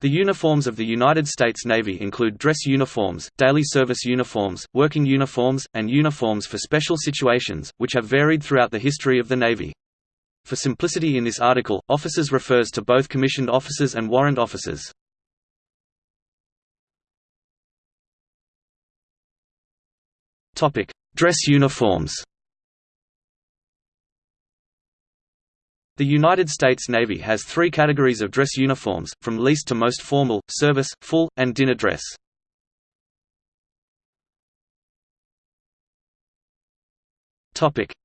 The uniforms of the United States Navy include dress uniforms, daily service uniforms, working uniforms, and uniforms for special situations, which have varied throughout the history of the Navy. For simplicity in this article, officers refers to both commissioned officers and warrant officers. Dress uniforms The United States Navy has three categories of dress uniforms, from least to most formal, service, full, and dinner dress.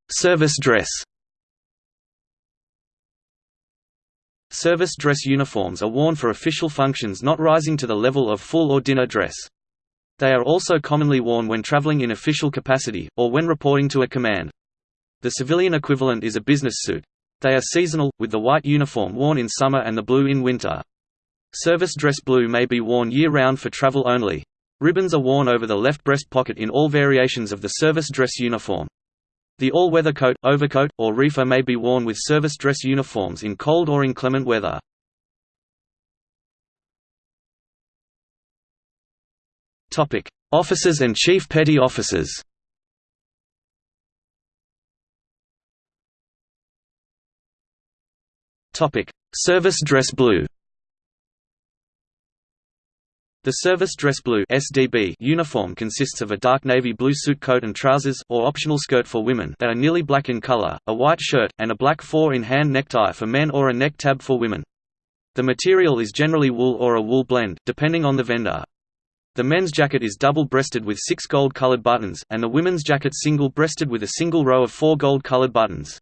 Service dress Service dress uniforms are worn for official functions not rising to the level of full or dinner dress. They are also commonly worn when traveling in official capacity, or when reporting to a command. The civilian equivalent is a business suit. They are seasonal, with the white uniform worn in summer and the blue in winter. Service dress blue may be worn year-round for travel only. Ribbons are worn over the left breast pocket in all variations of the service dress uniform. The all-weather coat, overcoat, or reefer may be worn with service dress uniforms in cold or inclement weather. Officers and Chief Petty Officers Topic: Service dress blue. The service dress blue (SDB) uniform consists of a dark navy blue suit coat and trousers or optional skirt for women that are nearly black in color, a white shirt, and a black four-in-hand necktie for men or a neck tab for women. The material is generally wool or a wool blend, depending on the vendor. The men's jacket is double-breasted with six gold-colored buttons, and the women's jacket single-breasted with a single row of four gold-colored buttons.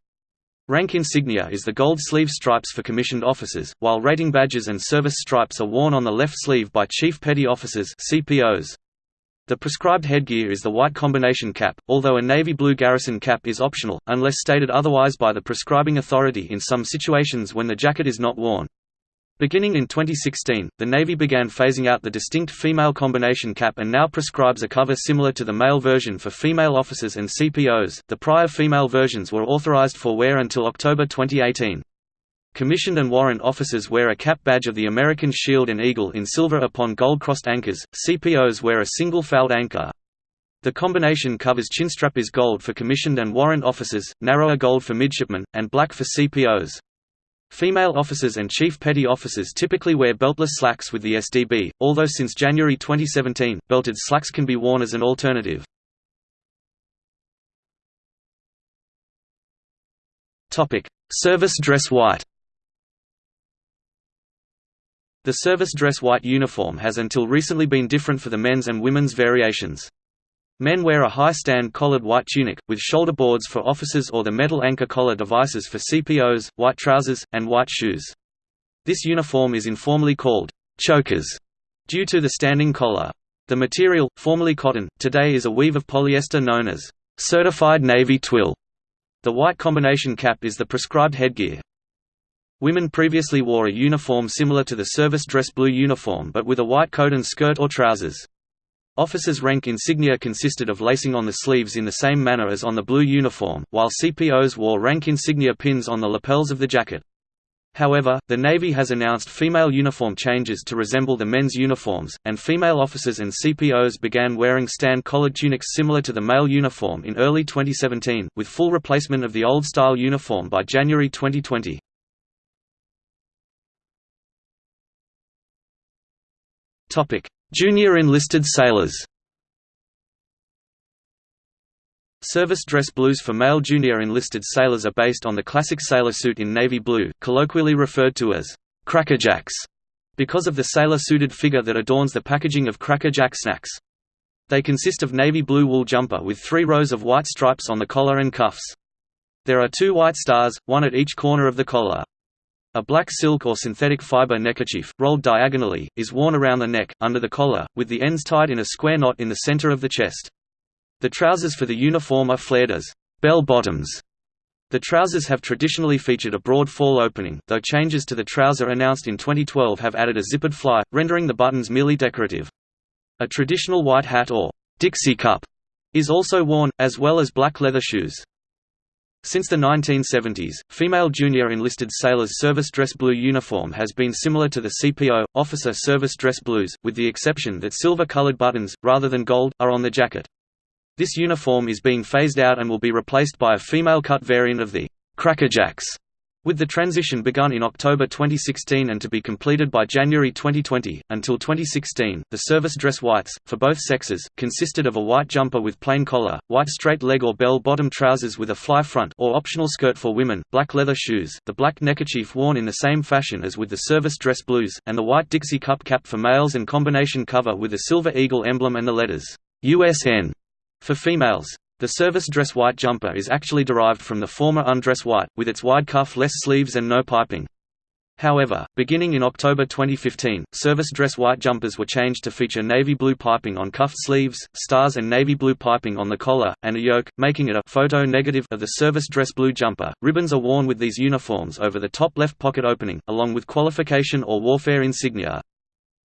Rank insignia is the gold sleeve stripes for commissioned officers, while rating badges and service stripes are worn on the left sleeve by Chief Petty Officers CPOs. The prescribed headgear is the white combination cap, although a navy blue garrison cap is optional, unless stated otherwise by the prescribing authority in some situations when the jacket is not worn. Beginning in 2016, the Navy began phasing out the distinct female combination cap and now prescribes a cover similar to the male version for female officers and CPOs. The prior female versions were authorized for wear until October 2018. Commissioned and warrant officers wear a cap badge of the American Shield and Eagle in silver upon gold-crossed anchors, CPOs wear a single fouled anchor. The combination covers chinstrap is gold for commissioned and warrant officers, narrower gold for midshipmen, and black for CPOs. Female officers and chief petty officers typically wear beltless slacks with the SDB, although since January 2017, belted slacks can be worn as an alternative. Service dress white The service dress white uniform has until recently been different for the men's and women's variations. Men wear a high-stand collared white tunic, with shoulder boards for officers or the metal anchor collar devices for CPOs, white trousers, and white shoes. This uniform is informally called chokers due to the standing collar. The material, formerly cotton, today is a weave of polyester known as certified navy twill. The white combination cap is the prescribed headgear. Women previously wore a uniform similar to the service dress blue uniform but with a white coat and skirt or trousers. Officers' rank insignia consisted of lacing on the sleeves in the same manner as on the blue uniform, while CPOs wore rank insignia pins on the lapels of the jacket. However, the Navy has announced female uniform changes to resemble the men's uniforms, and female officers and CPOs began wearing stand-collared tunics similar to the male uniform in early 2017, with full replacement of the old-style uniform by January 2020. Junior enlisted sailors Service dress blues for male junior enlisted sailors are based on the classic sailor suit in navy blue, colloquially referred to as crackerjacks, because of the sailor-suited figure that adorns the packaging of crackerjack snacks. They consist of navy blue wool jumper with three rows of white stripes on the collar and cuffs. There are two white stars, one at each corner of the collar. A black silk or synthetic fiber neckerchief, rolled diagonally, is worn around the neck, under the collar, with the ends tied in a square knot in the center of the chest. The trousers for the uniform are flared as bell bottoms. The trousers have traditionally featured a broad fall opening, though changes to the trouser announced in 2012 have added a zippered fly, rendering the buttons merely decorative. A traditional white hat or Dixie cup is also worn, as well as black leather shoes. Since the 1970s, female junior enlisted sailors' service dress blue uniform has been similar to the CPO, officer service dress blues, with the exception that silver-colored buttons, rather than gold, are on the jacket. This uniform is being phased out and will be replaced by a female-cut variant of the crackerjacks with the transition begun in October 2016 and to be completed by January 2020, until 2016, the service dress whites, for both sexes, consisted of a white jumper with plain collar, white straight leg or bell-bottom trousers with a fly front or optional skirt for women, black leather shoes, the black neckerchief worn in the same fashion as with the service dress blues, and the white Dixie cup cap for males and combination cover with a silver eagle emblem and the letters, USN, for females. The service dress white jumper is actually derived from the former undress white, with its wide cuff less sleeves and no piping. However, beginning in October 2015, service dress white jumpers were changed to feature navy blue piping on cuffed sleeves, stars and navy blue piping on the collar, and a yoke, making it a photo negative of the service dress blue jumper. Ribbons are worn with these uniforms over the top left pocket opening, along with qualification or warfare insignia.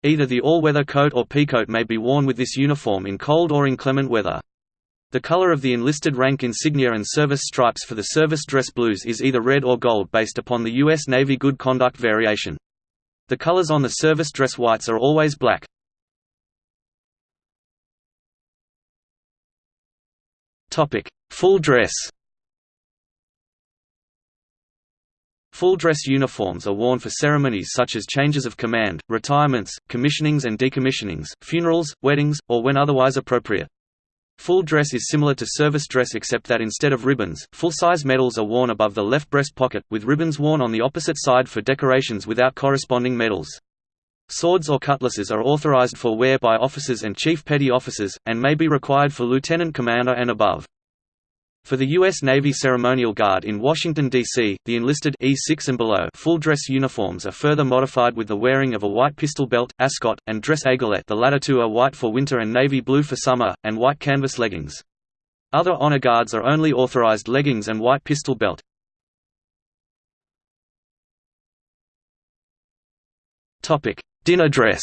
Either the all-weather coat or peacoat may be worn with this uniform in cold or inclement weather. The color of the enlisted rank insignia and service stripes for the service dress blues is either red or gold based upon the U.S. Navy Good Conduct variation. The colors on the service dress whites are always black. Full dress Full dress uniforms are worn for ceremonies such as changes of command, retirements, commissionings and decommissionings, funerals, weddings, or when otherwise appropriate. Full dress is similar to service dress except that instead of ribbons, full-size medals are worn above the left breast pocket, with ribbons worn on the opposite side for decorations without corresponding medals. Swords or cutlasses are authorized for wear by officers and chief petty officers, and may be required for lieutenant commander and above. For the U.S. Navy Ceremonial Guard in Washington, D.C., the enlisted E6 and below full dress uniforms are further modified with the wearing of a white pistol belt, ascot, and dress aiguillette the latter two are white for winter and navy blue for summer, and white canvas leggings. Other honor guards are only authorized leggings and white pistol belt. Dinner dress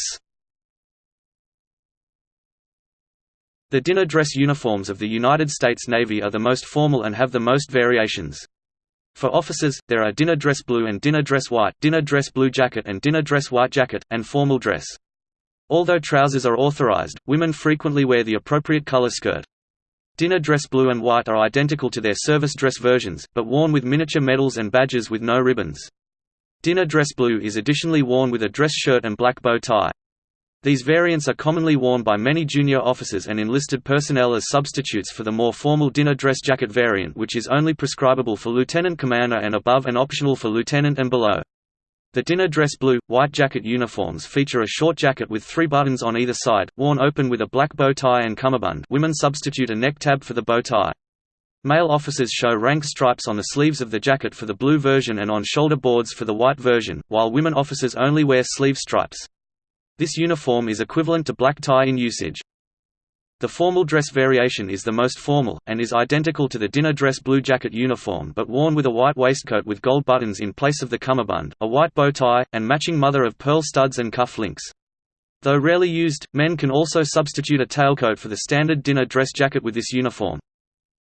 The dinner dress uniforms of the United States Navy are the most formal and have the most variations. For officers, there are dinner dress blue and dinner dress white, dinner dress blue jacket and dinner dress white jacket, and formal dress. Although trousers are authorized, women frequently wear the appropriate color skirt. Dinner dress blue and white are identical to their service dress versions, but worn with miniature medals and badges with no ribbons. Dinner dress blue is additionally worn with a dress shirt and black bow tie. These variants are commonly worn by many junior officers and enlisted personnel as substitutes for the more formal dinner dress jacket variant which is only prescribable for lieutenant commander and above and optional for lieutenant and below. The dinner dress blue, white jacket uniforms feature a short jacket with three buttons on either side, worn open with a black bow tie and cummerbund women substitute a neck tab for the bow tie. Male officers show rank stripes on the sleeves of the jacket for the blue version and on shoulder boards for the white version, while women officers only wear sleeve stripes. This uniform is equivalent to black tie in usage. The formal dress variation is the most formal, and is identical to the dinner dress blue jacket uniform but worn with a white waistcoat with gold buttons in place of the cummerbund, a white bow tie, and matching mother-of-pearl studs and cuff links. Though rarely used, men can also substitute a tailcoat for the standard dinner dress jacket with this uniform.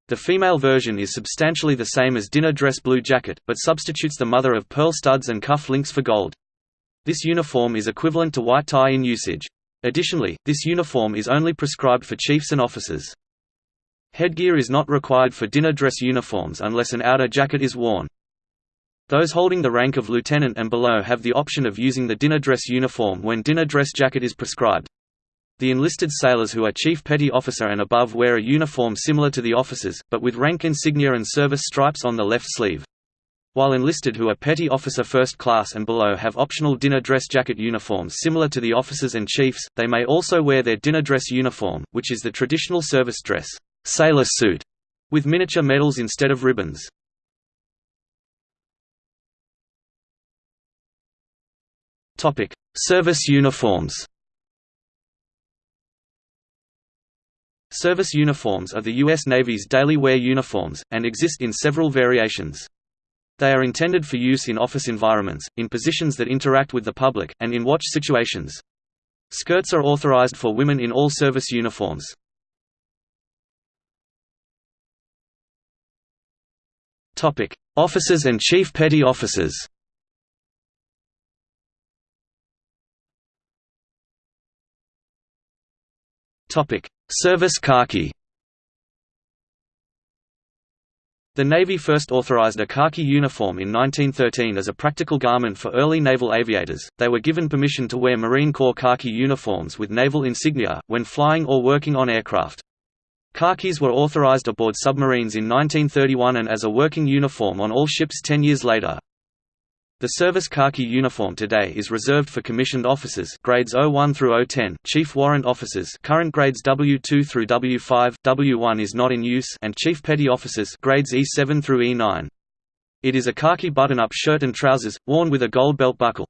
The female version is substantially the same as dinner dress blue jacket, but substitutes the mother-of-pearl studs and cuff links for gold. This uniform is equivalent to white tie in usage. Additionally, this uniform is only prescribed for chiefs and officers. Headgear is not required for dinner dress uniforms unless an outer jacket is worn. Those holding the rank of lieutenant and below have the option of using the dinner dress uniform when dinner dress jacket is prescribed. The enlisted sailors who are chief petty officer and above wear a uniform similar to the officers, but with rank insignia and service stripes on the left sleeve. While enlisted who are petty officer first class and below have optional dinner dress jacket uniforms similar to the officers and chiefs, they may also wear their dinner dress uniform, which is the traditional service dress sailor suit, with miniature medals instead of ribbons. Service uniforms Service uniforms are the U.S. Navy's daily wear uniforms, and exist in several variations. They are intended for use in office environments, in positions that interact with the public, and in watch situations. Skirts are authorized for women in all service uniforms. Officers and Chief Petty Officers Service khaki The Navy first authorized a khaki uniform in 1913 as a practical garment for early naval aviators. They were given permission to wear Marine Corps khaki uniforms with naval insignia, when flying or working on aircraft. Khakis were authorized aboard submarines in 1931 and as a working uniform on all ships ten years later. The service khaki uniform today is reserved for commissioned officers grades 01 through 010, chief warrant officers current grades W2 through W5, W1 is not in use and chief petty officers grades E7 through E9. It is a khaki button-up shirt and trousers, worn with a gold belt buckle.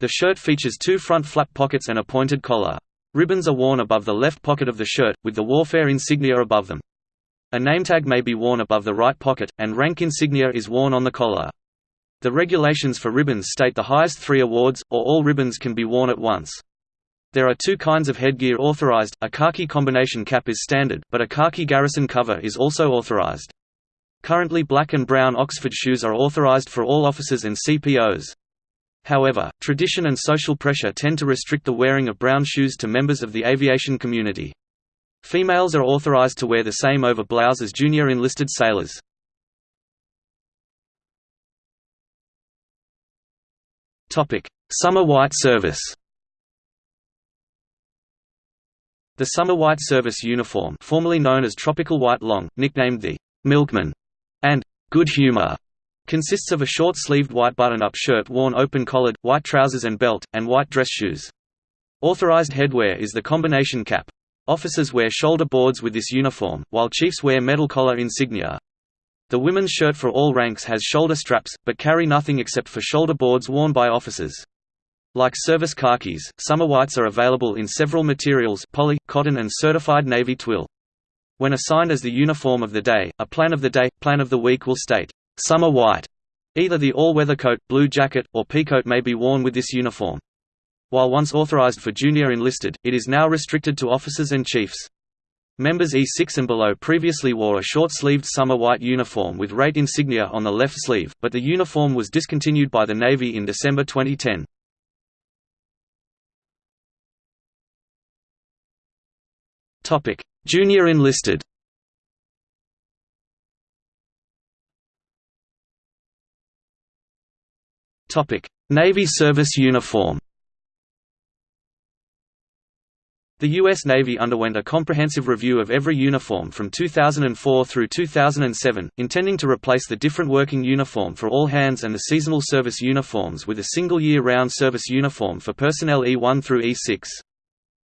The shirt features two front flap pockets and a pointed collar. Ribbons are worn above the left pocket of the shirt, with the warfare insignia above them. A nametag may be worn above the right pocket, and rank insignia is worn on the collar. The regulations for ribbons state the highest three awards, or all ribbons can be worn at once. There are two kinds of headgear authorized, a khaki combination cap is standard, but a khaki garrison cover is also authorized. Currently black and brown Oxford shoes are authorized for all officers and CPOs. However, tradition and social pressure tend to restrict the wearing of brown shoes to members of the aviation community. Females are authorized to wear the same over blouse as junior enlisted sailors. Summer White Service. The Summer White Service uniform, formerly known as Tropical White Long, nicknamed the Milkman and Good Humor, consists of a short-sleeved white button-up shirt worn open-collared, white trousers and belt, and white dress shoes. Authorized headwear is the combination cap. Officers wear shoulder boards with this uniform, while chiefs wear metal collar insignia. The women's shirt for all ranks has shoulder straps, but carry nothing except for shoulder boards worn by officers. Like service khakis, summer whites are available in several materials poly, cotton and certified navy twill. When assigned as the uniform of the day, a plan of the day, plan of the week will state, "'summer white". Either the all-weather coat, blue jacket, or peacoat may be worn with this uniform. While once authorized for junior enlisted, it is now restricted to officers and chiefs. Members E6 and below previously wore a short-sleeved summer white uniform with rate insignia on the left sleeve, but the uniform was discontinued by the Navy in December 2010. Topic: Junior enlisted Topic: Navy service uniform The U.S. Navy underwent a comprehensive review of every uniform from 2004 through 2007, intending to replace the different working uniform for all hands and the seasonal service uniforms with a single year-round service uniform for personnel E1 through E6.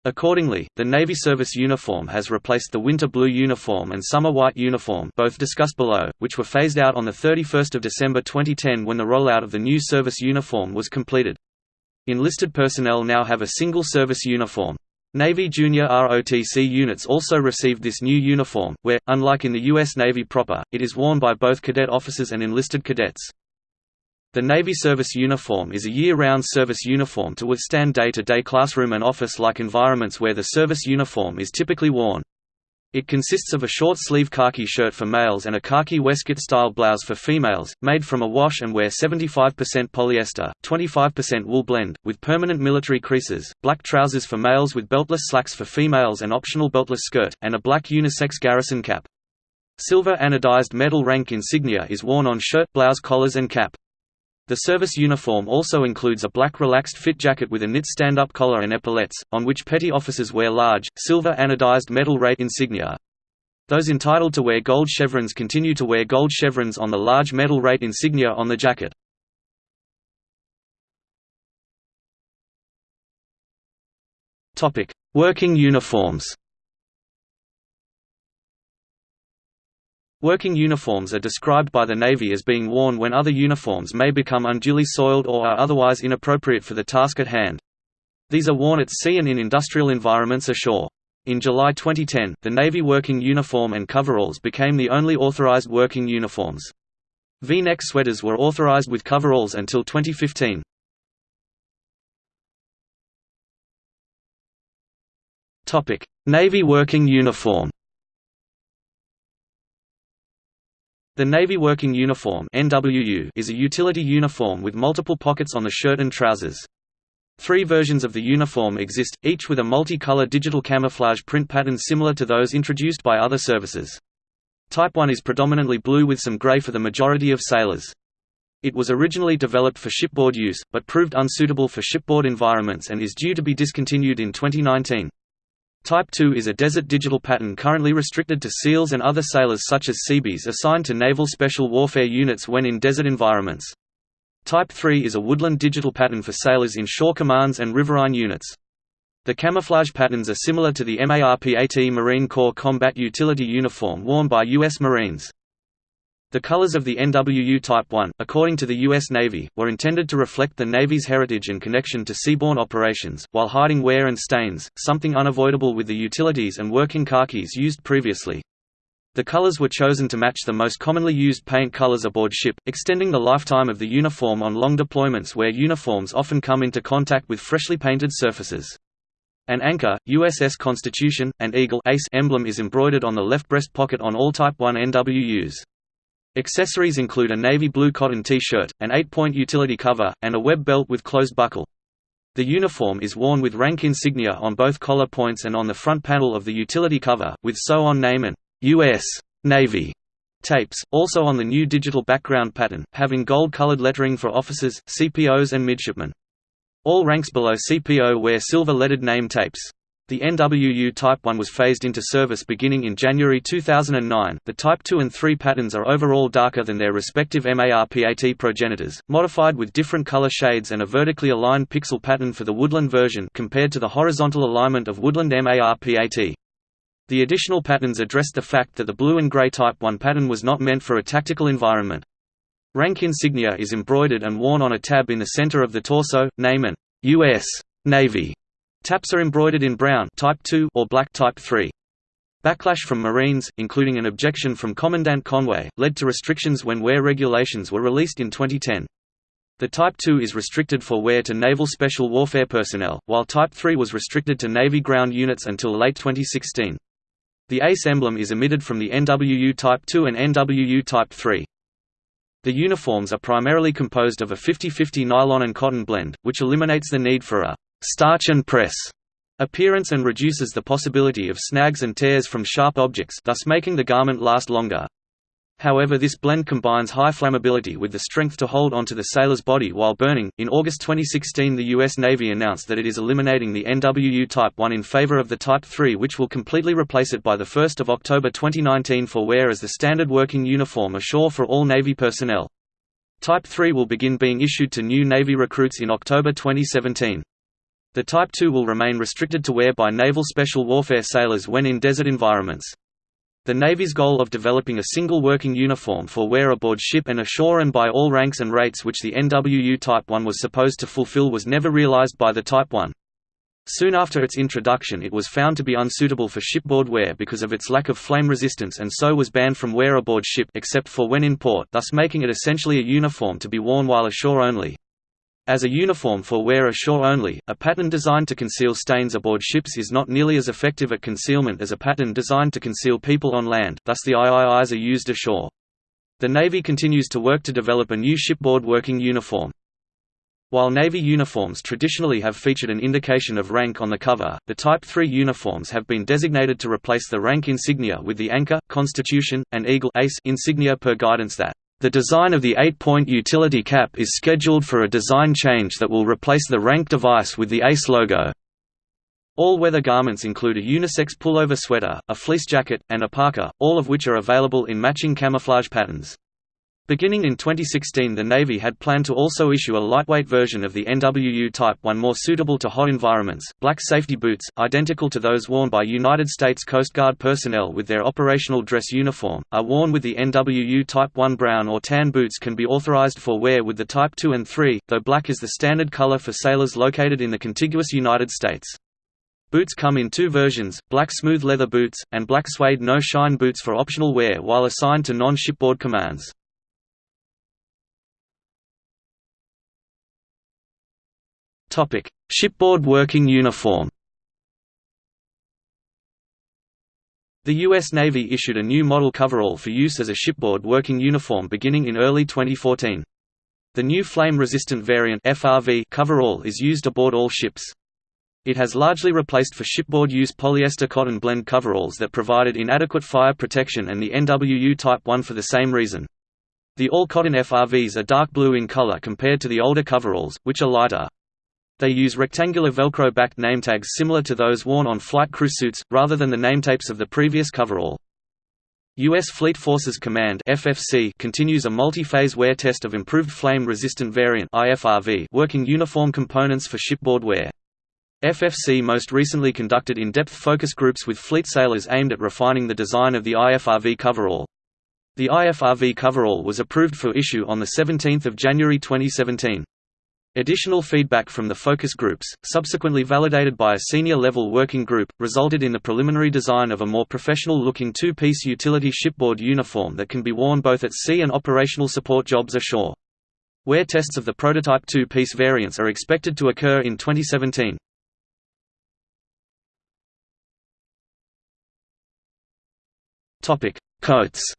Accordingly, the Navy service uniform has replaced the winter blue uniform and summer white uniform both discussed below, which were phased out on 31 December 2010 when the rollout of the new service uniform was completed. Enlisted personnel now have a single service uniform. Navy junior ROTC units also received this new uniform, where, unlike in the U.S. Navy proper, it is worn by both cadet officers and enlisted cadets. The Navy service uniform is a year-round service uniform to withstand day-to-day -day classroom and office-like environments where the service uniform is typically worn. It consists of a short-sleeve khaki shirt for males and a khaki waistcoat-style blouse for females, made from a wash and wear 75% polyester, 25% wool blend, with permanent military creases, black trousers for males with beltless slacks for females and optional beltless skirt, and a black unisex garrison cap. Silver anodized metal rank insignia is worn on shirt, blouse collars and cap. The service uniform also includes a black relaxed fit jacket with a knit stand-up collar and epaulettes, on which petty officers wear large, silver anodized metal rate insignia. Those entitled to wear gold chevrons continue to wear gold chevrons on the large metal rate insignia on the jacket. Working uniforms Working uniforms are described by the Navy as being worn when other uniforms may become unduly soiled or are otherwise inappropriate for the task at hand. These are worn at sea and in industrial environments ashore. In July 2010, the Navy working uniform and coveralls became the only authorized working uniforms. V-neck sweaters were authorized with coveralls until 2015. Navy working uniform The Navy Working Uniform is a utility uniform with multiple pockets on the shirt and trousers. Three versions of the uniform exist, each with a multi-color digital camouflage print pattern similar to those introduced by other services. Type 1 is predominantly blue with some gray for the majority of sailors. It was originally developed for shipboard use, but proved unsuitable for shipboard environments and is due to be discontinued in 2019. Type 2 is a desert digital pattern currently restricted to SEALs and other sailors such as Seabees assigned to Naval Special Warfare units when in desert environments. Type 3 is a woodland digital pattern for sailors in shore commands and riverine units. The camouflage patterns are similar to the MARPAT Marine Corps Combat Utility uniform worn by U.S. Marines. The colors of the NWU Type 1, according to the U.S. Navy, were intended to reflect the Navy's heritage and connection to seaborne operations, while hiding wear and stains, something unavoidable with the utilities and working khakis used previously. The colors were chosen to match the most commonly used paint colors aboard ship, extending the lifetime of the uniform on long deployments where uniforms often come into contact with freshly painted surfaces. An anchor, USS Constitution, and Eagle Ace emblem is embroidered on the left breast pocket on all Type 1 NWUs. Accessories include a navy blue cotton T-shirt, an 8-point utility cover, and a web belt with closed buckle. The uniform is worn with rank insignia on both collar points and on the front panel of the utility cover, with sew-on name and U.S. Navy tapes, also on the new digital background pattern, having gold-colored lettering for officers, CPOs and midshipmen. All ranks below CPO wear silver-lettered name tapes. The NWU Type 1 was phased into service beginning in January 2009. The Type 2 and 3 patterns are overall darker than their respective MARPAT progenitors, modified with different color shades and a vertically aligned pixel pattern for the Woodland version compared to the horizontal alignment of Woodland MARPAT. The additional patterns addressed the fact that the blue and gray Type 1 pattern was not meant for a tactical environment. Rank insignia is embroidered and worn on a tab in the center of the torso, name and U.S. Navy Taps are embroidered in brown type 2 or black type 3. Backlash from Marines, including an objection from Commandant Conway, led to restrictions when wear regulations were released in 2010. The Type 2 is restricted for wear to Naval Special Warfare personnel, while Type 3 was restricted to Navy ground units until late 2016. The ACE emblem is omitted from the NWU Type 2 and NWU Type 3. The uniforms are primarily composed of a 50-50 nylon and cotton blend, which eliminates the need for a starch and press appearance and reduces the possibility of snags and tears from sharp objects thus making the garment last longer. However this blend combines high flammability with the strength to hold onto the sailor's body while burning. In August 2016 the US Navy announced that it is eliminating the NWU Type 1 in favor of the Type 3 which will completely replace it by 1 October 2019 for wear as the standard working uniform ashore for all Navy personnel. Type 3 will begin being issued to new Navy recruits in October 2017. The Type 2 will remain restricted to wear by naval special warfare sailors when in desert environments. The Navy's goal of developing a single working uniform for wear aboard ship and ashore and by all ranks and rates which the NWU Type 1 was supposed to fulfill was never realized by the Type 1. Soon after its introduction it was found to be unsuitable for shipboard wear because of its lack of flame resistance and so was banned from wear aboard ship except for when in port thus making it essentially a uniform to be worn while ashore only. As a uniform for wear ashore only, a pattern designed to conceal stains aboard ships is not nearly as effective at concealment as a pattern designed to conceal people on land, thus the IIIs are used ashore. The Navy continues to work to develop a new shipboard working uniform. While Navy uniforms traditionally have featured an indication of rank on the cover, the Type 3 uniforms have been designated to replace the rank insignia with the Anchor, Constitution, and Eagle Ace insignia per guidance that the design of the 8-point utility cap is scheduled for a design change that will replace the rank device with the ACE logo. All-weather garments include a unisex pullover sweater, a fleece jacket, and a parka, all of which are available in matching camouflage patterns. Beginning in 2016 the Navy had planned to also issue a lightweight version of the NWU Type 1 more suitable to hot environments. Black safety boots, identical to those worn by United States Coast Guard personnel with their operational dress uniform, are worn with the NWU Type 1 brown or tan boots can be authorized for wear with the Type 2 and 3, though black is the standard color for sailors located in the contiguous United States. Boots come in two versions, black smooth leather boots, and black suede no-shine boots for optional wear while assigned to non-shipboard commands. Topic: Shipboard working uniform. The U.S. Navy issued a new model coverall for use as a shipboard working uniform beginning in early 2014. The new flame-resistant variant FRV coverall is used aboard all ships. It has largely replaced for shipboard use polyester cotton blend coveralls that provided inadequate fire protection and the NWU Type 1 for the same reason. The all-cotton FRVs are dark blue in color compared to the older coveralls, which are lighter. They use rectangular Velcro-backed nametags similar to those worn on flight crew suits, rather than the nametapes of the previous coverall. U.S. Fleet Forces Command FFC continues a multi-phase wear test of improved flame-resistant variant IFRV working uniform components for shipboard wear. FFC most recently conducted in-depth focus groups with fleet sailors aimed at refining the design of the IFRV coverall. The IFRV coverall was approved for issue on 17 January 2017. Additional feedback from the focus groups, subsequently validated by a senior-level working group, resulted in the preliminary design of a more professional-looking two-piece utility shipboard uniform that can be worn both at sea and operational support jobs ashore. Wear tests of the prototype two-piece variants are expected to occur in 2017. Coats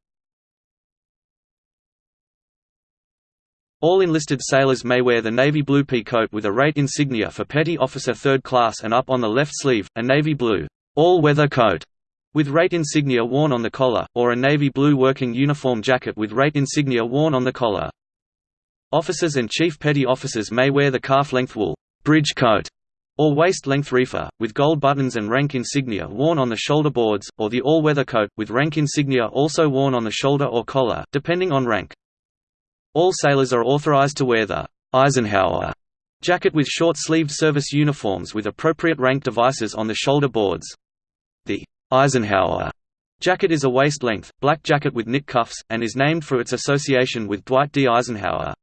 All enlisted sailors may wear the navy blue pea coat with a rate insignia for petty officer 3rd class and up on the left sleeve, a navy blue all-weather coat with rate insignia worn on the collar, or a navy blue working uniform jacket with rate insignia worn on the collar. Officers and chief petty officers may wear the calf-length wool bridge coat or waist-length reefer, with gold buttons and rank insignia worn on the shoulder boards, or the all-weather coat, with rank insignia also worn on the shoulder or collar, depending on rank. All sailors are authorized to wear the Eisenhower jacket with short-sleeved service uniforms with appropriate rank devices on the shoulder boards. The Eisenhower jacket is a waist-length, black jacket with knit cuffs, and is named for its association with Dwight D. Eisenhower.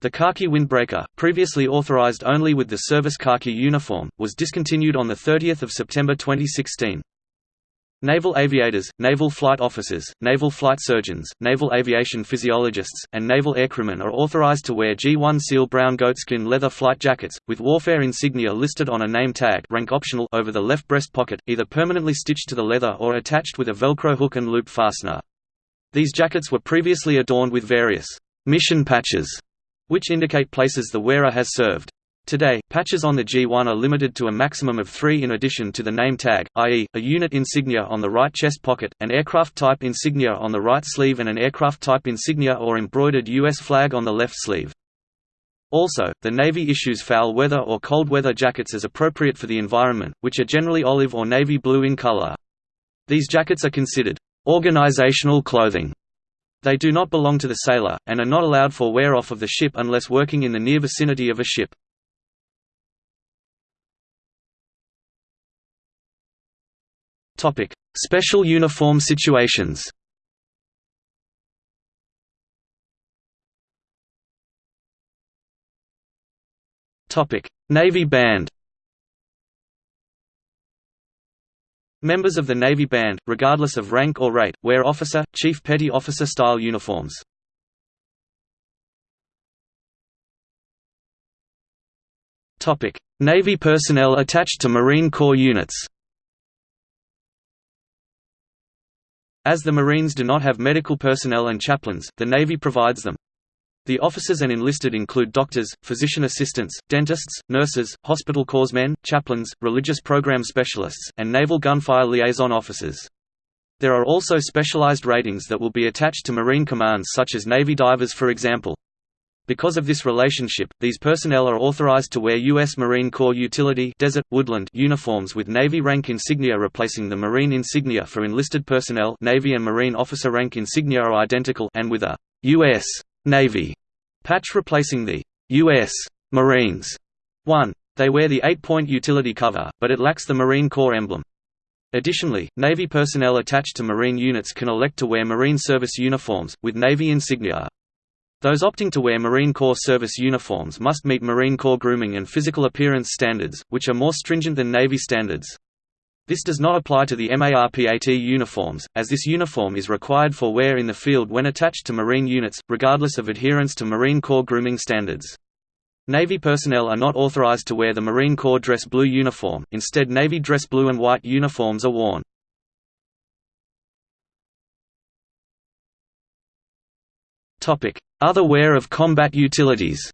The khaki windbreaker, previously authorized only with the service khaki uniform, was discontinued on 30 September 2016. Naval aviators, naval flight officers, naval flight surgeons, naval aviation physiologists, and naval aircrewmen are authorized to wear G1 Seal brown goatskin leather flight jackets, with warfare insignia listed on a name tag rank optional over the left breast pocket, either permanently stitched to the leather or attached with a Velcro hook and loop fastener. These jackets were previously adorned with various mission patches, which indicate places the wearer has served. Today, patches on the G1 are limited to a maximum of three in addition to the name tag, i.e., a unit insignia on the right chest pocket, an aircraft-type insignia on the right sleeve and an aircraft-type insignia or embroidered U.S. flag on the left sleeve. Also, the Navy issues foul weather or cold weather jackets as appropriate for the environment, which are generally olive or navy blue in color. These jackets are considered organizational clothing. They do not belong to the sailor, and are not allowed for wear off of the ship unless working in the near vicinity of a ship. Topic: Special uniform situations. Topic: Navy Band. Members of the Navy Band, regardless of rank or rate, wear officer, chief petty officer style uniforms. Navy personnel attached to Marine Corps units As the Marines do not have medical personnel and chaplains, the Navy provides them. The officers and enlisted include doctors, physician assistants, dentists, nurses, hospital corpsmen, chaplains, religious program specialists, and naval gunfire liaison officers. There are also specialized ratings that will be attached to Marine commands such as Navy divers for example. Because of this relationship, these personnel are authorized to wear U.S. Marine Corps utility desert, woodland uniforms with Navy rank insignia replacing the Marine insignia for enlisted personnel Navy and Marine officer rank insignia are identical and with a U.S. Navy patch replacing the U.S. Marines 1. They wear the 8-point utility cover, but it lacks the Marine Corps emblem. Additionally, Navy personnel attached to Marine units can elect to wear Marine service uniforms, with Navy insignia. Those opting to wear Marine Corps service uniforms must meet Marine Corps grooming and physical appearance standards, which are more stringent than Navy standards. This does not apply to the MARPAT uniforms, as this uniform is required for wear in the field when attached to Marine units, regardless of adherence to Marine Corps grooming standards. Navy personnel are not authorized to wear the Marine Corps dress blue uniform, instead Navy dress blue and white uniforms are worn. Other wear of combat utilities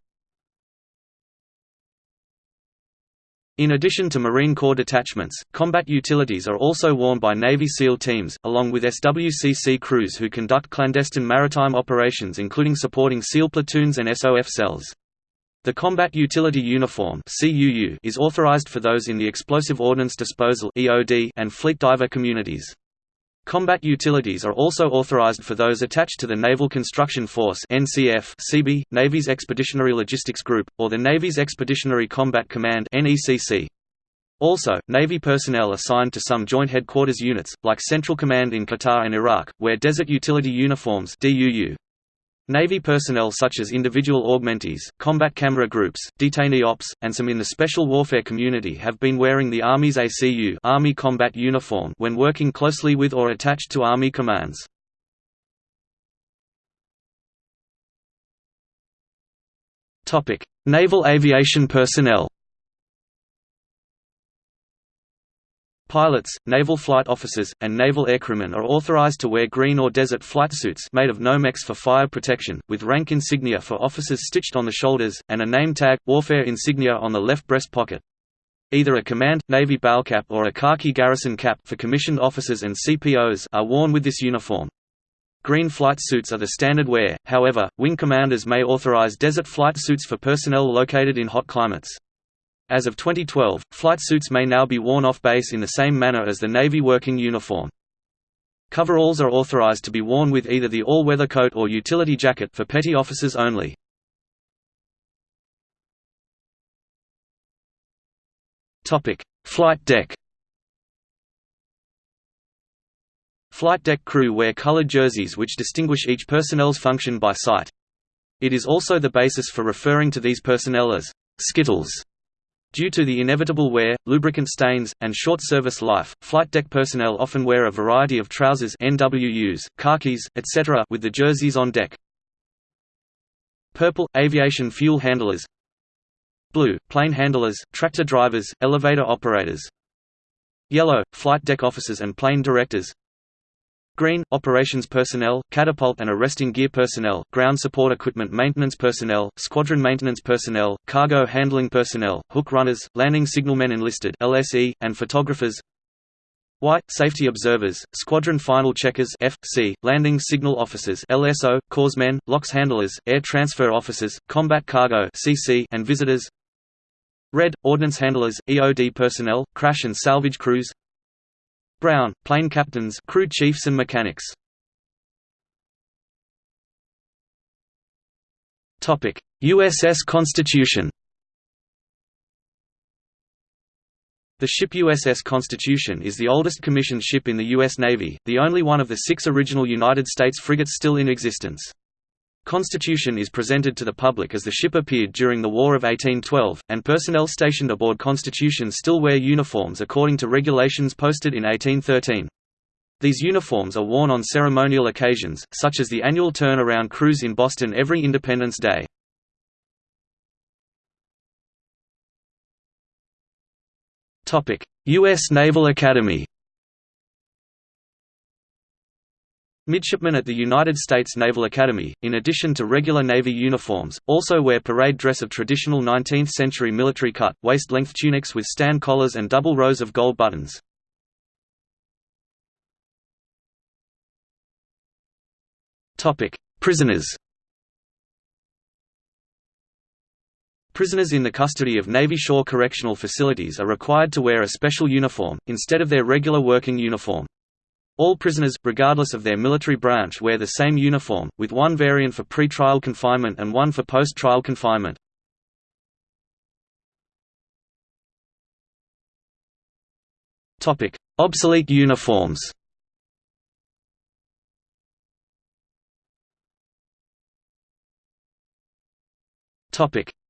In addition to Marine Corps detachments, combat utilities are also worn by Navy SEAL teams, along with SWCC crews who conduct clandestine maritime operations including supporting SEAL platoons and SOF cells. The Combat Utility Uniform is authorized for those in the Explosive Ordnance Disposal and Fleet Diver communities. Combat utilities are also authorized for those attached to the Naval Construction Force NCF CB, Navy's Expeditionary Logistics Group, or the Navy's Expeditionary Combat Command NECC. Also, Navy personnel assigned to some Joint Headquarters units, like Central Command in Qatar and Iraq, wear Desert Utility Uniforms DUU. Navy personnel such as individual augmentees, combat camera groups, detainee ops, and some in the special warfare community have been wearing the Army's ACU Army combat uniform when working closely with or attached to Army commands. Naval aviation personnel Pilots, naval flight officers, and naval aircrewmen are authorized to wear green or desert flight suits made of Nomex for fire protection, with rank insignia for officers stitched on the shoulders, and a name tag, warfare insignia on the left breast pocket. Either a command, Navy cap or a khaki garrison cap for commissioned officers and CPOs are worn with this uniform. Green flight suits are the standard wear, however, wing commanders may authorize desert flight suits for personnel located in hot climates. As of 2012, flight suits may now be worn off base in the same manner as the Navy working uniform. Coveralls are authorized to be worn with either the all-weather coat or utility jacket for petty officers only. Topic: Flight deck Flight deck crew wear colored jerseys which distinguish each personnel's function by sight. It is also the basis for referring to these personnel as «skittles» Due to the inevitable wear, lubricant stains, and short service life, flight deck personnel often wear a variety of trousers NWUs, khakis, etc. with the jerseys on deck. Purple – aviation fuel handlers Blue – plane handlers, tractor drivers, elevator operators Yellow – flight deck officers and plane directors Green, operations personnel, catapult and arresting gear personnel, ground support equipment maintenance personnel, squadron maintenance personnel, cargo handling personnel, hook runners, landing signalmen enlisted LSE, and photographers. White, safety observers, squadron final checkers FC, landing signal officers LSO, corpsmen, LOX handlers, air transfer officers, combat cargo CC, and visitors. Red, ordnance handlers, EOD personnel, crash and salvage crews Brown, plane captains crew chiefs and mechanics. USS Constitution The ship USS Constitution is the oldest commissioned ship in the U.S. Navy, the only one of the six original United States frigates still in existence. Constitution is presented to the public as the ship appeared during the War of 1812, and personnel stationed aboard Constitution still wear uniforms according to regulations posted in 1813. These uniforms are worn on ceremonial occasions, such as the annual turn-around cruise in Boston every Independence Day. U.S. Naval Academy Midshipmen at the United States Naval Academy, in addition to regular Navy uniforms, also wear parade dress of traditional 19th-century military cut, waist-length tunics with stand collars and double rows of gold buttons. Prisoners Prisoners in the custody of Navy Shore Correctional Facilities are required to wear a special uniform, instead of their regular working uniform. All prisoners, regardless of their military branch wear the same uniform, with one variant for pre-trial confinement and one for post-trial confinement. Obsolete uniforms.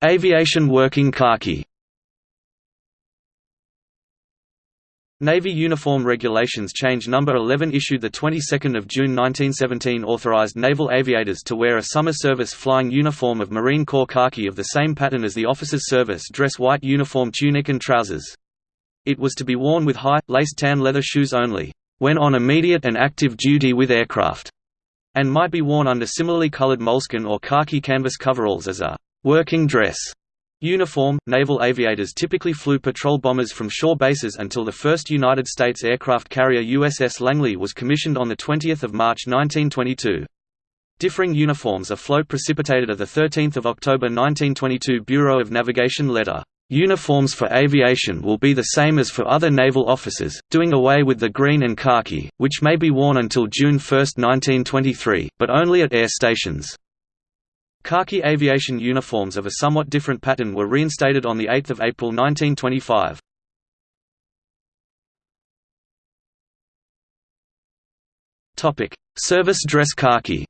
Aviation working khaki Navy Uniform Regulations Change No. 11 issued the 22nd of June 1917 authorized naval aviators to wear a summer service flying uniform of Marine Corps khaki of the same pattern as the officer's service dress white uniform tunic and trousers. It was to be worn with high, laced tan leather shoes only, when on immediate and active duty with aircraft. and might be worn under similarly colored moleskin or khaki canvas coveralls as a working dress uniform. Naval aviators typically flew patrol bombers from shore bases until the first United States aircraft carrier USS Langley was commissioned on 20 March 1922. Differing uniforms afloat precipitated a 13 October 1922 Bureau of Navigation letter. Uniforms for aviation will be the same as for other naval officers, doing away with the green and khaki, which may be worn until June 1, 1923, but only at air stations. Khaki aviation uniforms of a somewhat different pattern were reinstated on 8 April 1925. Service dress khaki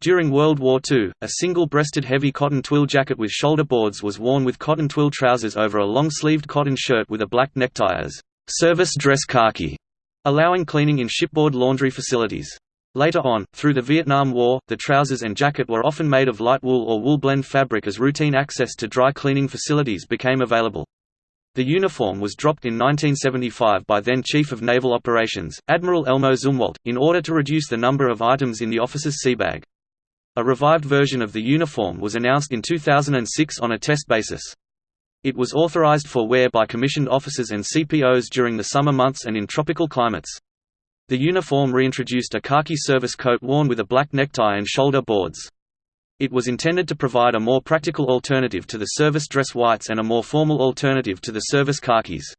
During World War II, a single-breasted heavy cotton twill jacket with shoulder boards was worn with cotton twill trousers over a long-sleeved cotton shirt with a black necktie as service dress khaki, allowing cleaning in shipboard laundry facilities. Later on, through the Vietnam War, the trousers and jacket were often made of light wool or wool blend fabric as routine access to dry cleaning facilities became available. The uniform was dropped in 1975 by then Chief of Naval Operations, Admiral Elmo Zumwalt, in order to reduce the number of items in the officer's seabag. A revived version of the uniform was announced in 2006 on a test basis. It was authorized for wear by commissioned officers and CPOs during the summer months and in tropical climates. The uniform reintroduced a khaki service coat worn with a black necktie and shoulder boards. It was intended to provide a more practical alternative to the service dress whites and a more formal alternative to the service khakis.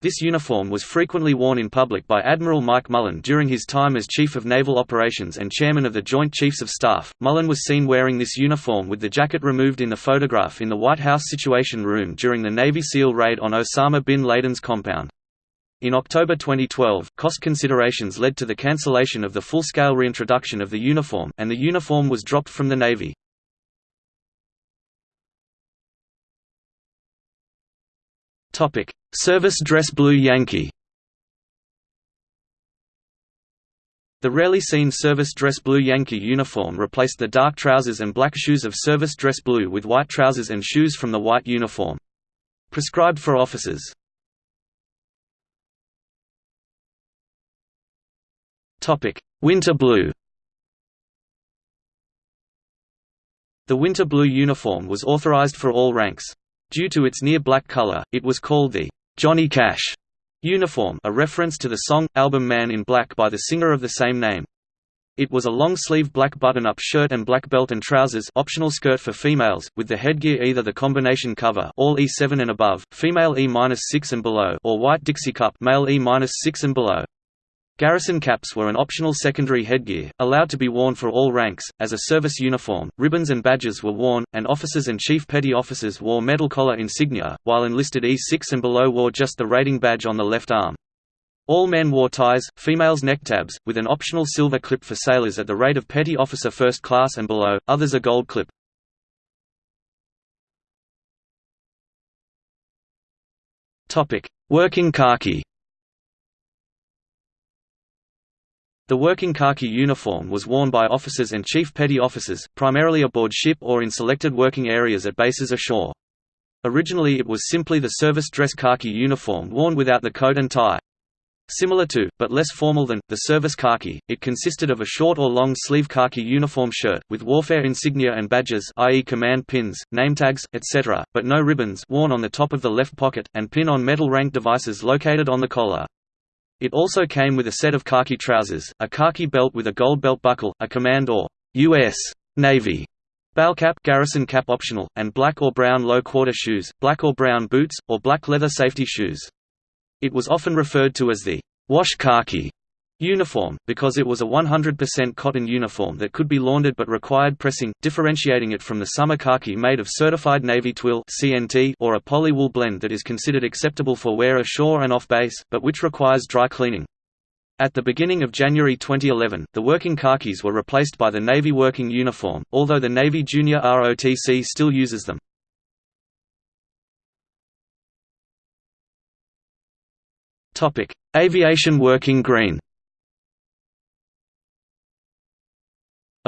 This uniform was frequently worn in public by Admiral Mike Mullen during his time as Chief of Naval Operations and Chairman of the Joint Chiefs of Staff. Mullen was seen wearing this uniform with the jacket removed in the photograph in the White House Situation Room during the Navy SEAL raid on Osama bin Laden's compound. In October 2012, cost considerations led to the cancellation of the full-scale reintroduction of the uniform, and the uniform was dropped from the Navy. Service dress blue Yankee. The rarely seen service dress blue Yankee uniform replaced the dark trousers and black shoes of service dress blue with white trousers and shoes from the white uniform. Prescribed for officers. Winter blue The winter blue uniform was authorized for all ranks. Due to its near-black color, it was called the Johnny Cash uniform a reference to the song, album Man in Black by the singer of the same name. It was a long-sleeved black button-up shirt and black belt and trousers optional skirt for females, with the headgear either the combination cover all E7 and above, female E-6 and below or white Dixie cup male E-6 and below. Garrison caps were an optional secondary headgear, allowed to be worn for all ranks, as a service uniform, ribbons and badges were worn, and officers and chief petty officers wore metal collar insignia, while enlisted E6 and below wore just the rating badge on the left arm. All men wore ties, females necktabs, with an optional silver clip for sailors at the rate of petty officer first class and below, others a gold clip. Working khaki The working khaki uniform was worn by officers and chief petty officers, primarily aboard ship or in selected working areas at bases ashore. Originally it was simply the service dress khaki uniform worn without the coat and tie. Similar to, but less formal than, the service khaki, it consisted of a short or long sleeve khaki uniform shirt, with warfare insignia and badges i.e. command pins, name tags, etc., but no ribbons worn on the top of the left pocket, and pin on metal rank devices located on the collar. It also came with a set of khaki trousers, a khaki belt with a gold belt buckle, a command or U.S. Navy bow cap, garrison cap optional, and black or brown low-quarter shoes, black or brown boots, or black leather safety shoes. It was often referred to as the wash khaki uniform, because it was a 100% cotton uniform that could be laundered but required pressing, differentiating it from the summer khaki made of certified Navy twill or a polywool blend that is considered acceptable for wear ashore and off base, but which requires dry cleaning. At the beginning of January 2011, the working khakis were replaced by the Navy working uniform, although the Navy Junior ROTC still uses them. Aviation working green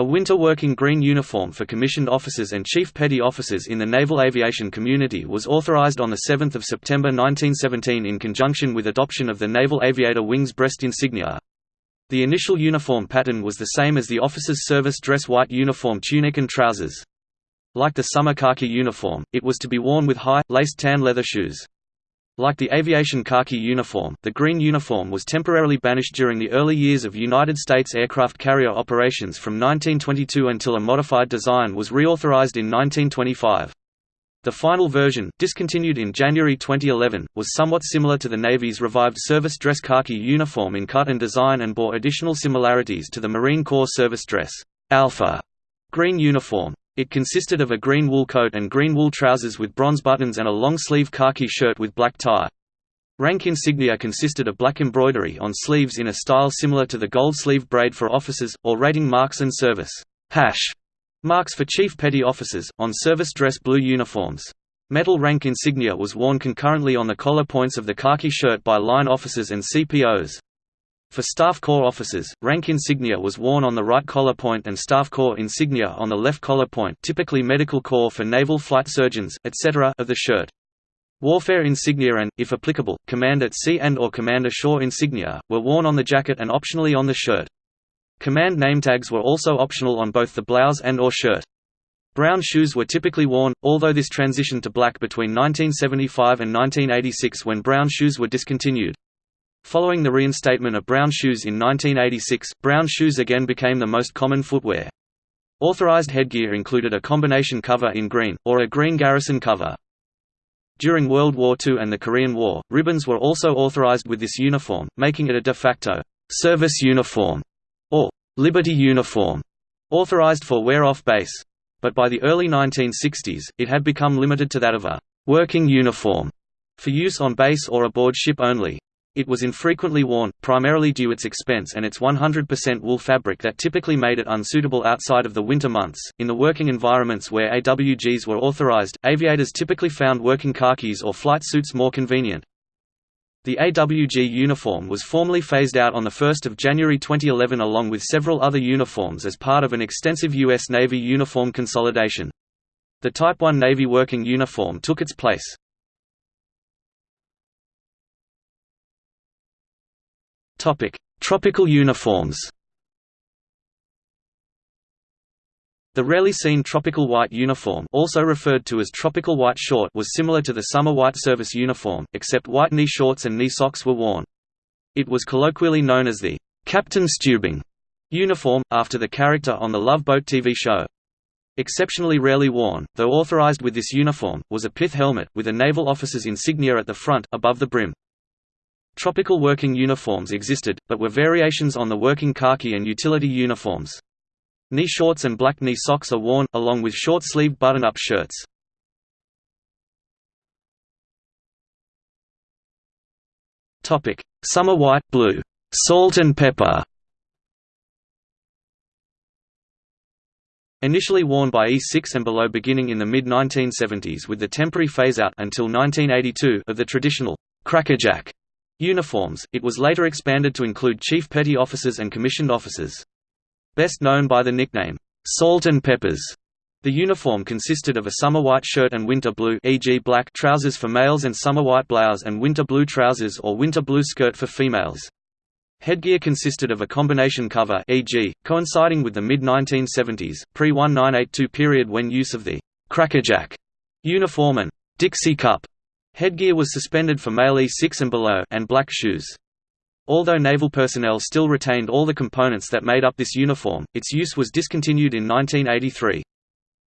A winter working green uniform for commissioned officers and chief petty officers in the naval aviation community was authorized on 7 September 1917 in conjunction with adoption of the Naval Aviator Wings breast insignia. The initial uniform pattern was the same as the officer's service dress white uniform tunic and trousers. Like the summer khaki uniform, it was to be worn with high, laced tan leather shoes. Like the aviation khaki uniform, the green uniform was temporarily banished during the early years of United States aircraft carrier operations from 1922 until a modified design was reauthorized in 1925. The final version, discontinued in January 2011, was somewhat similar to the Navy's revived service dress khaki uniform in cut and design and bore additional similarities to the Marine Corps service dress alpha green uniform. It consisted of a green wool coat and green wool trousers with bronze buttons and a long-sleeve khaki shirt with black tie. Rank insignia consisted of black embroidery on sleeves in a style similar to the gold sleeve braid for officers, or rating marks and service hash Marks for chief petty officers, on service dress blue uniforms. Metal rank insignia was worn concurrently on the collar points of the khaki shirt by line officers and CPOs. For Staff Corps officers, rank insignia was worn on the right collar point and Staff Corps insignia on the left collar point typically Medical Corps for naval flight surgeons, etc. of the shirt. Warfare insignia and, if applicable, Command at Sea and or Commander Shore insignia, were worn on the jacket and optionally on the shirt. Command name tags were also optional on both the blouse and or shirt. Brown shoes were typically worn, although this transitioned to black between 1975 and 1986 when brown shoes were discontinued. Following the reinstatement of brown shoes in 1986, brown shoes again became the most common footwear. Authorized headgear included a combination cover in green, or a green garrison cover. During World War II and the Korean War, ribbons were also authorized with this uniform, making it a de facto service uniform or Liberty uniform, authorized for wear off base. But by the early 1960s, it had become limited to that of a working uniform for use on base or aboard ship only. It was infrequently worn, primarily due its expense and its 100% wool fabric that typically made it unsuitable outside of the winter months. In the working environments where AWGs were authorized, aviators typically found working khakis or flight suits more convenient. The AWG uniform was formally phased out on 1 January 2011 along with several other uniforms as part of an extensive U.S. Navy uniform consolidation. The Type 1 Navy working uniform took its place. Tropical uniforms The rarely seen tropical white uniform also referred to as tropical white short was similar to the summer white service uniform, except white knee shorts and knee socks were worn. It was colloquially known as the Captain Stubing uniform, after the character on the Love Boat TV show. Exceptionally rarely worn, though authorized with this uniform, was a pith helmet, with a naval officer's insignia at the front, above the brim. Tropical working uniforms existed, but were variations on the working khaki and utility uniforms. Knee shorts and black knee socks are worn, along with short-sleeved button-up shirts. Summer white, blue, salt and pepper Initially worn by E6 and below beginning in the mid-1970s with the temporary phase-out until 1982 of the traditional crackerjack uniforms, it was later expanded to include chief petty officers and commissioned officers. Best known by the nickname, "'Salt and Peppers'", the uniform consisted of a summer white shirt and winter blue e.g. black trousers for males and summer white blouse and winter blue trousers or winter blue skirt for females. Headgear consisted of a combination cover e.g., coinciding with the mid-1970s, pre-1982 period when use of the «crackerjack» uniform and «Dixie cup» headgear was suspended for male E6 and below and black shoes. Although naval personnel still retained all the components that made up this uniform, its use was discontinued in 1983.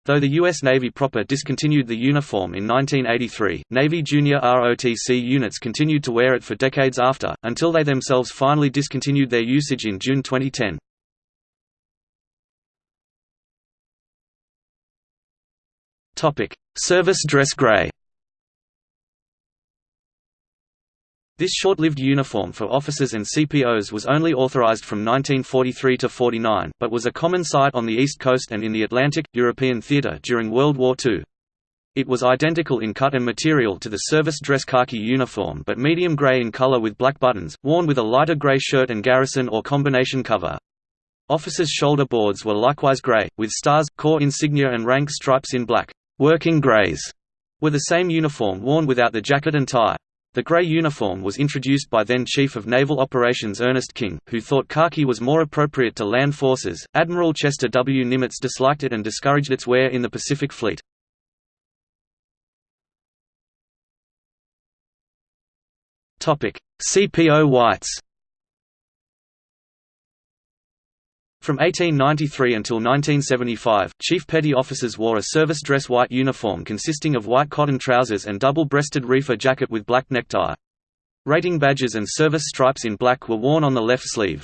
Though the U.S. Navy proper discontinued the uniform in 1983, Navy junior ROTC units continued to wear it for decades after, until they themselves finally discontinued their usage in June 2010. Service dress gray This short-lived uniform for officers and CPOs was only authorized from 1943 to 49, but was a common sight on the East Coast and in the Atlantic, European theater during World War II. It was identical in cut and material to the service dress khaki uniform but medium gray in color with black buttons, worn with a lighter gray shirt and garrison or combination cover. Officers' shoulder boards were likewise gray, with stars, corps insignia and rank stripes in black. Working grays were the same uniform worn without the jacket and tie. The grey uniform was introduced by then Chief of Naval Operations Ernest King, who thought khaki was more appropriate to land forces. Admiral Chester W. Nimitz disliked it and discouraged its wear in the Pacific Fleet. CPO whites. From 1893 until 1975, chief petty officers wore a service dress white uniform consisting of white cotton trousers and double-breasted reefer jacket with black necktie. Rating badges and service stripes in black were worn on the left sleeve.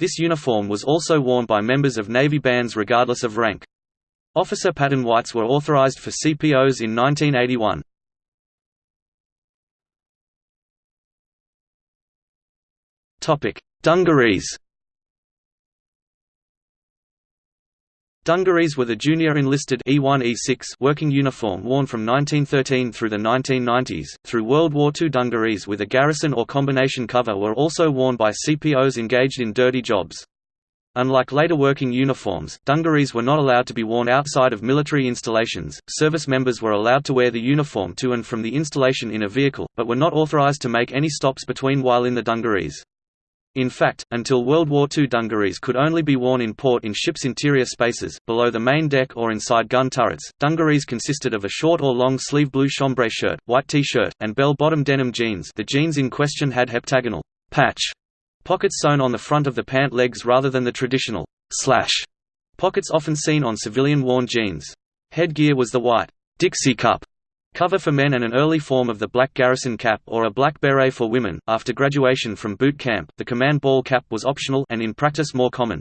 This uniform was also worn by members of Navy bands regardless of rank. Officer pattern whites were authorized for CPOs in 1981. Dungarees Dungarees were the junior enlisted E1 E6 working uniform worn from 1913 through the 1990s. Through World War II, dungarees with a garrison or combination cover were also worn by CPOs engaged in dirty jobs. Unlike later working uniforms, dungarees were not allowed to be worn outside of military installations. Service members were allowed to wear the uniform to and from the installation in a vehicle, but were not authorized to make any stops between while in the dungarees. In fact, until World War II dungarees could only be worn in port in ships' interior spaces, below the main deck or inside gun turrets. Dungarees consisted of a short or long sleeve blue chambray shirt, white t-shirt, and bell-bottom denim jeans the jeans in question had heptagonal patch pockets sewn on the front of the pant legs rather than the traditional slash pockets often seen on civilian-worn jeans. Headgear was the white Dixie cup Cover for men and an early form of the black garrison cap or a black beret for women. After graduation from boot camp, the command ball cap was optional and in practice more common.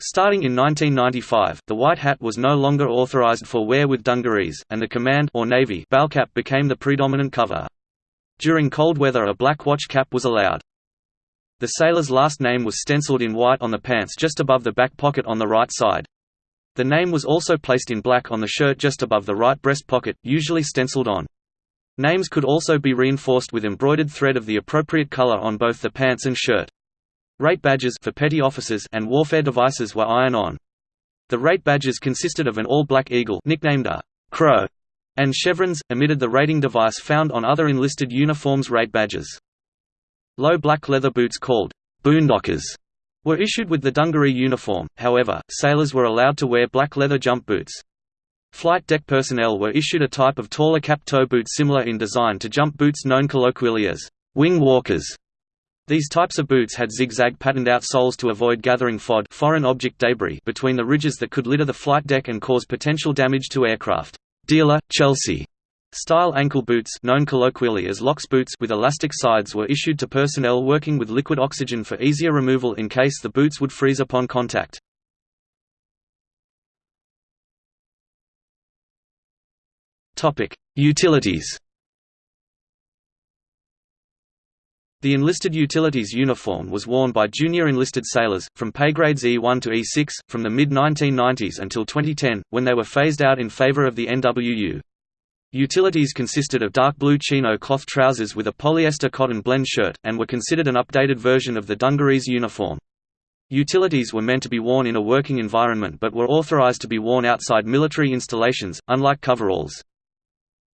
Starting in 1995, the white hat was no longer authorized for wear with dungarees, and the command or navy ball cap became the predominant cover. During cold weather a black watch cap was allowed. The sailor's last name was stenciled in white on the pants just above the back pocket on the right side. The name was also placed in black on the shirt just above the right breast pocket, usually stenciled on. Names could also be reinforced with embroidered thread of the appropriate color on both the pants and shirt. Rate badges for petty officers and warfare devices were iron-on. The rate badges consisted of an all-black eagle nicknamed a crow, and chevrons, emitted the rating device found on other enlisted uniforms rate badges. Low black leather boots called boondockers were issued with the dungaree uniform, however, sailors were allowed to wear black leather jump boots. Flight deck personnel were issued a type of taller cap-toe boot similar in design to jump boots known colloquially as wing walkers. These types of boots had zigzag patterned out soles to avoid gathering FOD foreign object debris between the ridges that could litter the flight deck and cause potential damage to aircraft. Dealer, Chelsea Style ankle boots known colloquially as LOX boots with elastic sides were issued to personnel working with liquid oxygen for easier removal in case the boots would freeze upon contact. Utilities The enlisted utilities uniform was worn by junior enlisted sailors, from pay grades E1 to E6, from the mid-1990s until 2010, when they were phased out in favor of the NWU. Utilities consisted of dark blue chino cloth trousers with a polyester cotton blend shirt, and were considered an updated version of the dungarees uniform. Utilities were meant to be worn in a working environment but were authorized to be worn outside military installations, unlike coveralls.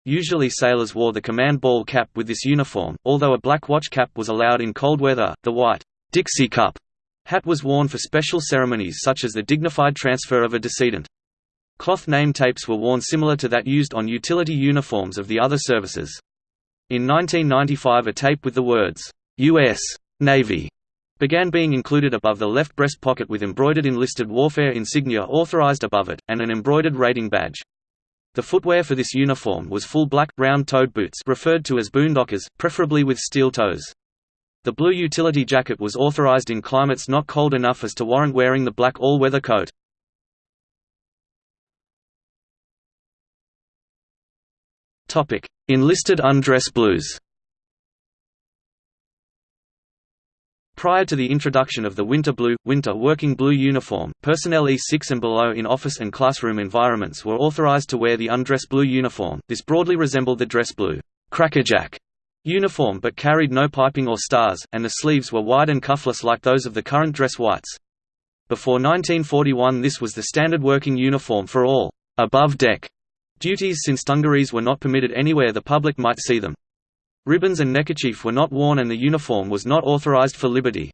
Usually sailors wore the command ball cap with this uniform, although a black watch cap was allowed in cold weather, the white Dixie cup hat was worn for special ceremonies such as the dignified transfer of a decedent. Cloth name tapes were worn similar to that used on utility uniforms of the other services. In 1995 a tape with the words, U.S. Navy began being included above the left breast pocket with embroidered enlisted warfare insignia authorized above it, and an embroidered rating badge. The footwear for this uniform was full black, round-toed boots referred to as boondockers, preferably with steel toes. The blue utility jacket was authorized in climates not cold enough as to warrant wearing the black all-weather coat. Topic: Enlisted undress blues. Prior to the introduction of the winter blue, winter working blue uniform, personnel E6 and below in office and classroom environments were authorized to wear the undress blue uniform. This broadly resembled the dress blue crackerjack uniform but carried no piping or stars, and the sleeves were wide and cuffless like those of the current dress whites. Before 1941 this was the standard working uniform for all above deck duties since dungarees were not permitted anywhere the public might see them. Ribbons and neckerchief were not worn and the uniform was not authorized for liberty.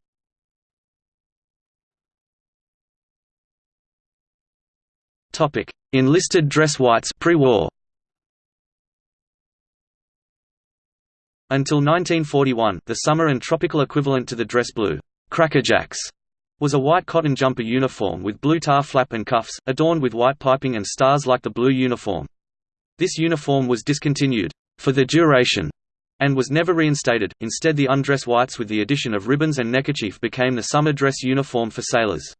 Enlisted dress whites pre-war Until 1941, the summer and tropical equivalent to the dress blue, crackerjacks, was a white cotton jumper uniform with blue tar flap and cuffs, adorned with white piping and stars like the blue uniform. This uniform was discontinued, for the duration, and was never reinstated. Instead, the undress whites with the addition of ribbons and neckerchief became the summer dress uniform for sailors.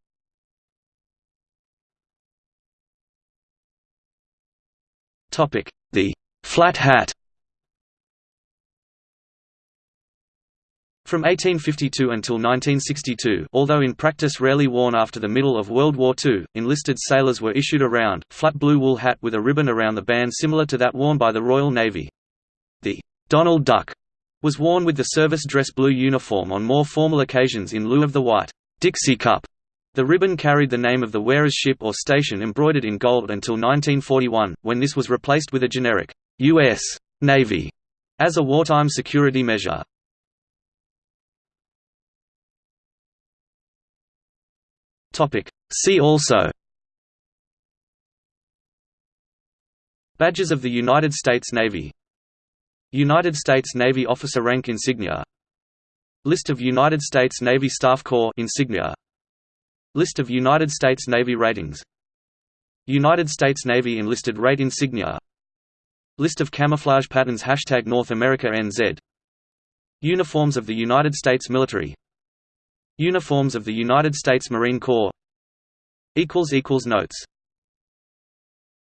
The flat hat From 1852 until 1962 although in practice rarely worn after the middle of World War II, enlisted sailors were issued a round, flat blue wool hat with a ribbon around the band similar to that worn by the Royal Navy. The «Donald Duck» was worn with the service dress blue uniform on more formal occasions in lieu of the white «Dixie Cup». The ribbon carried the name of the wearer's ship or station embroidered in gold until 1941, when this was replaced with a generic «U.S. Navy» as a wartime security measure. See also. Badges of the United States Navy. United States Navy officer rank insignia. List of United States Navy Staff Corps insignia. List of United States Navy ratings. United States Navy enlisted rate insignia. List of camouflage patterns Hashtag North America NZ Uniforms of the United States military Uniforms of the United States Marine Corps. Notes